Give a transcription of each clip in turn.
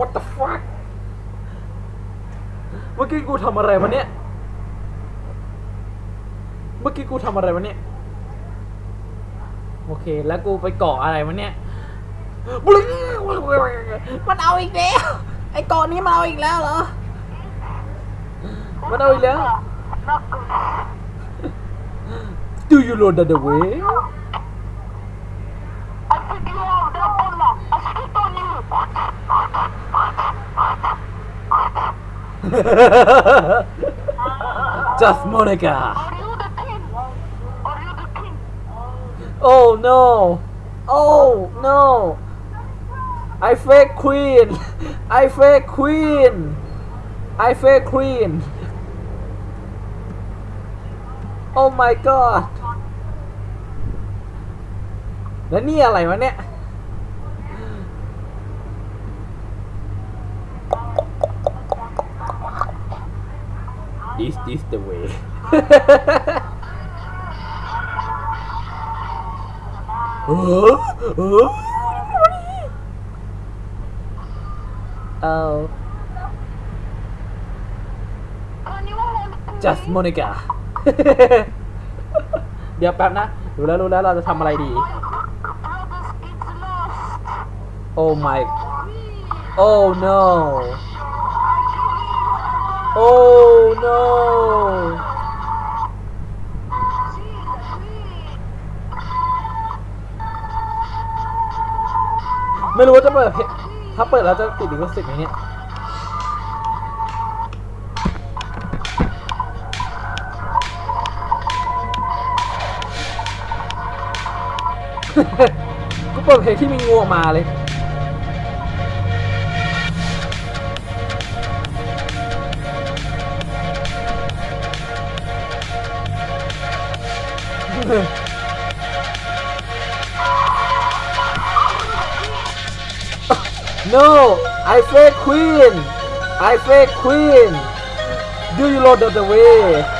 what the fuck เมื่อกี้กูทำอะไรวะเนี่ย เมื่อกี้กูทำอะไรวะเนี่ย โอเค แล้วกูไปเกาะอะไรวะเนี่ยมันเอาอีกแล้ว ไอ้เกาะนี้มันเอาอีกแล้วเหรอ มันเอาอีกแล้ว Do you know that the way I pick you up, that bomber. I spit on you. Just Monica Are you the king? Are you the king? Oh no Oh no I fake queen I fake queen I fake queen Oh my god แล้วนี่อะไรวะเนี่ย Is this the way เออเออ Oh Can you hold me? just Monica เดี๋ยวแป๊บนะ รู้แล้วรู้แล้วเราจะทำอะไรดี My brothers, it's lost. Oh my Oh no Oh no ไม่รู้ว่าจะเปิดเพลงถ้าเปิดแล้วจะติดลิขสิทธิ์ไหมเนี่ยกูเปิดเพลงที่มีงูออกมาเลย No, I fake queen. I fake queen. Do you know the, the way?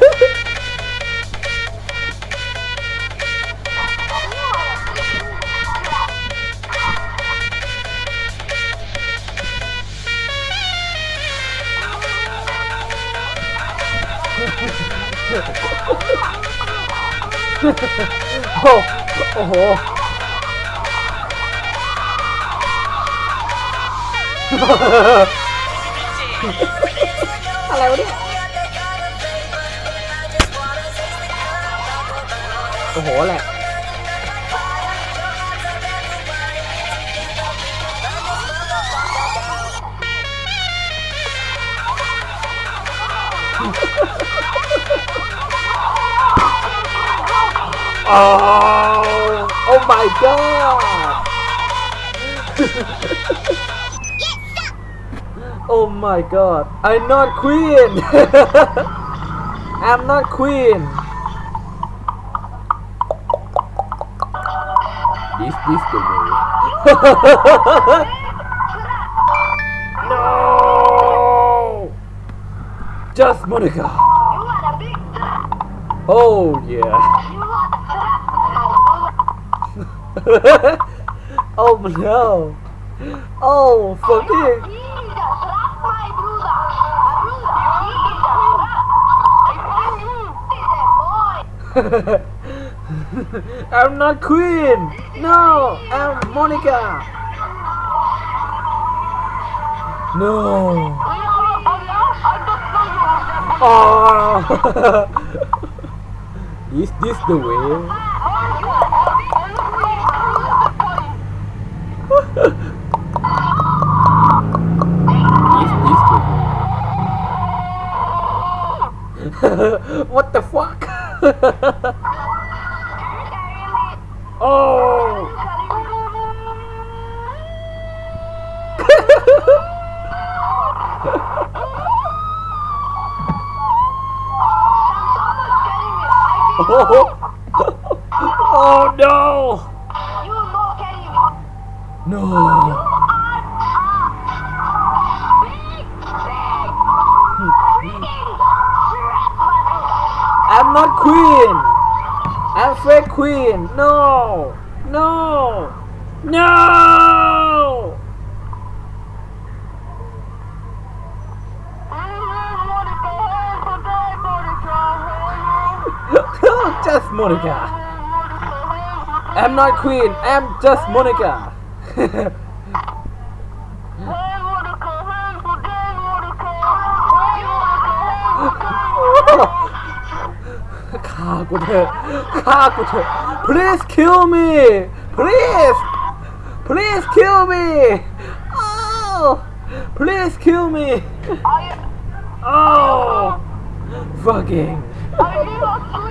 โอ้โห อะไรวะเนี่ย โอ้โหแหละ Oh, oh my god! oh my god! I'm not queen! I'm not queen! This this the way. no! Just Monika! You are a big trap. Oh yeah. Find you, he's a boy. I'm not Queen! No! I'm Monika! No! Oh! Is this the way? what the fuck? oh! oh! no. I'm not queen. I'm fake queen. No. No. No. Just Monika. I'm not queen. I'm just Monika Please kill me. Please. Please kill me. Oh. Please kill me. Oh. Fucking. I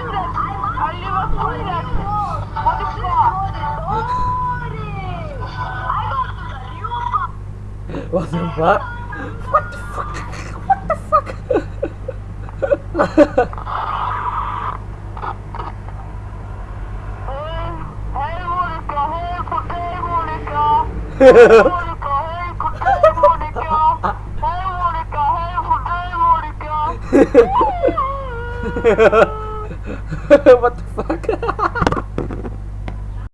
what the fuck what the fuck what the fuck what the fuck